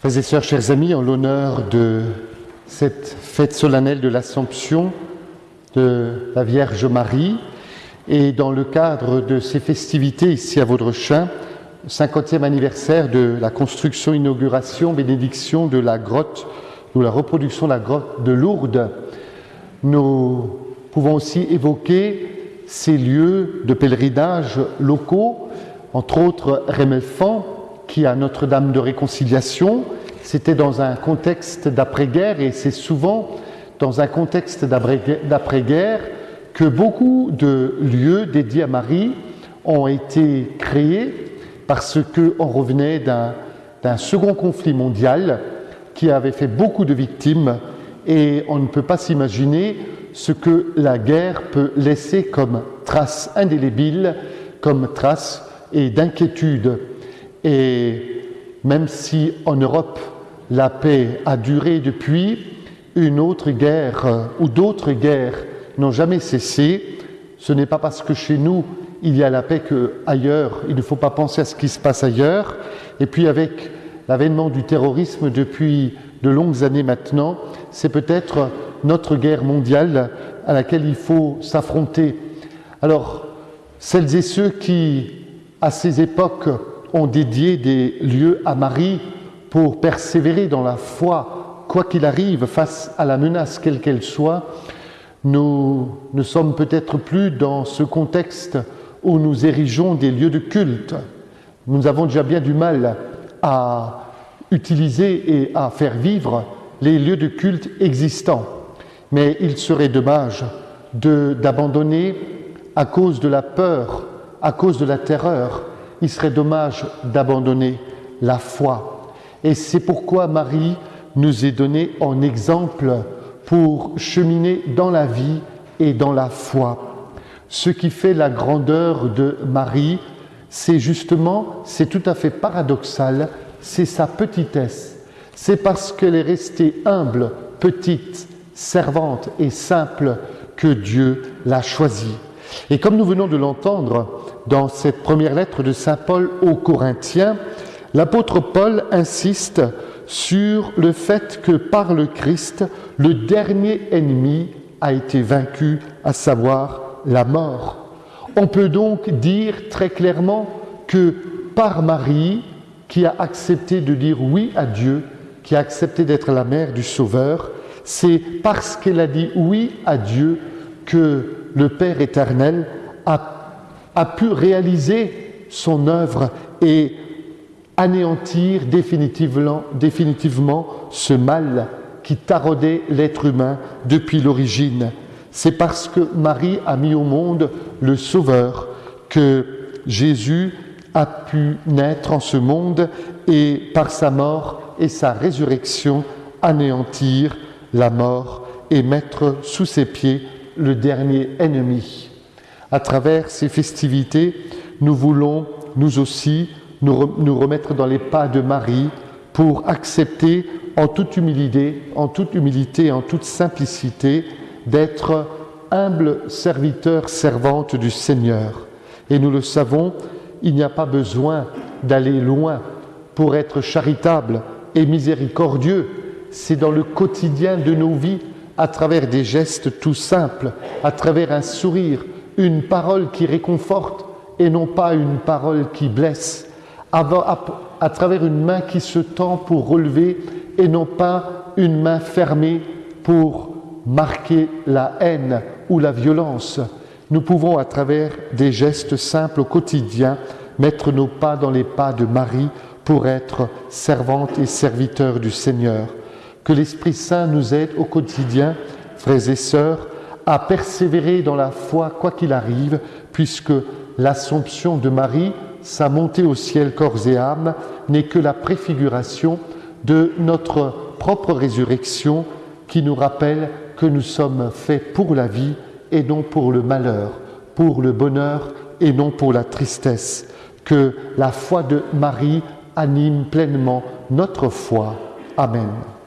Frères et sœurs, chers amis, en l'honneur de cette fête solennelle de l'Assomption de la Vierge Marie et dans le cadre de ces festivités ici à Vaudrechin, 50e anniversaire de la construction, inauguration, bénédiction de la grotte ou la reproduction de la grotte de Lourdes, nous pouvons aussi évoquer ces lieux de pèlerinage locaux, entre autres Rémelfan, qui a Notre-Dame de Réconciliation. C'était dans un contexte d'après-guerre et c'est souvent dans un contexte d'après-guerre que beaucoup de lieux dédiés à Marie ont été créés parce qu'on revenait d'un second conflit mondial qui avait fait beaucoup de victimes et on ne peut pas s'imaginer ce que la guerre peut laisser comme trace indélébile, comme trace et d'inquiétude. Et même si en Europe la paix a duré depuis, une autre guerre euh, ou d'autres guerres n'ont jamais cessé, ce n'est pas parce que chez nous il y a la paix qu'ailleurs, il ne faut pas penser à ce qui se passe ailleurs. Et puis avec l'avènement du terrorisme depuis de longues années maintenant, c'est peut-être notre guerre mondiale à laquelle il faut s'affronter. Alors, celles et ceux qui, à ces époques, ont dédié des lieux à Marie pour persévérer dans la foi, quoi qu'il arrive, face à la menace quelle qu'elle soit, nous ne sommes peut-être plus dans ce contexte où nous érigeons des lieux de culte. Nous avons déjà bien du mal à utiliser et à faire vivre les lieux de culte existants. Mais il serait dommage d'abandonner à cause de la peur, à cause de la terreur, il serait dommage d'abandonner la foi. Et c'est pourquoi Marie nous est donnée en exemple pour cheminer dans la vie et dans la foi. Ce qui fait la grandeur de Marie, c'est justement, c'est tout à fait paradoxal, c'est sa petitesse. C'est parce qu'elle est restée humble, petite, servante et simple que Dieu l'a choisie. Et comme nous venons de l'entendre dans cette première lettre de Saint Paul aux Corinthiens, l'apôtre Paul insiste sur le fait que par le Christ, le dernier ennemi a été vaincu, à savoir la mort. On peut donc dire très clairement que par Marie, qui a accepté de dire oui à Dieu, qui a accepté d'être la mère du Sauveur, c'est parce qu'elle a dit oui à Dieu que le Père éternel a, pu réaliser son œuvre et anéantir définitivement, définitivement ce mal qui taraudait l'être humain depuis l'origine. C'est parce que Marie a mis au monde le Sauveur que Jésus a pu naître en ce monde et par sa mort et sa résurrection anéantir la mort et mettre sous ses pieds le dernier ennemi. À travers ces festivités, nous voulons, nous aussi, nous, remettre dans les pas de Marie pour accepter en toute humilité, en toute humilité, en toute simplicité, d'être humble serviteur, servante du Seigneur. Et nous le savons, il n'y a pas besoin d'aller loin pour être charitable et miséricordieux. C'est dans le quotidien de nos vies à travers des gestes tout simples, à travers un sourire, une parole qui réconforte et non pas une parole qui blesse, à, travers une main qui se tend pour relever et non pas une main fermée pour marquer la haine ou la violence. Nous pouvons, à travers des gestes simples au quotidien, mettre nos pas dans les pas de Marie pour être servante et serviteur du Seigneur. Que l'Esprit Saint nous aide au quotidien, frères et sœurs, à persévérer dans la foi quoi qu'il arrive, puisque l'Assomption de Marie, sa montée au ciel corps et âme, n'est que la préfiguration de notre propre résurrection qui nous rappelle que nous sommes faits pour la vie et non pour le malheur, pour le bonheur et non pour la tristesse. Que la foi de Marie anime pleinement notre foi. Amen.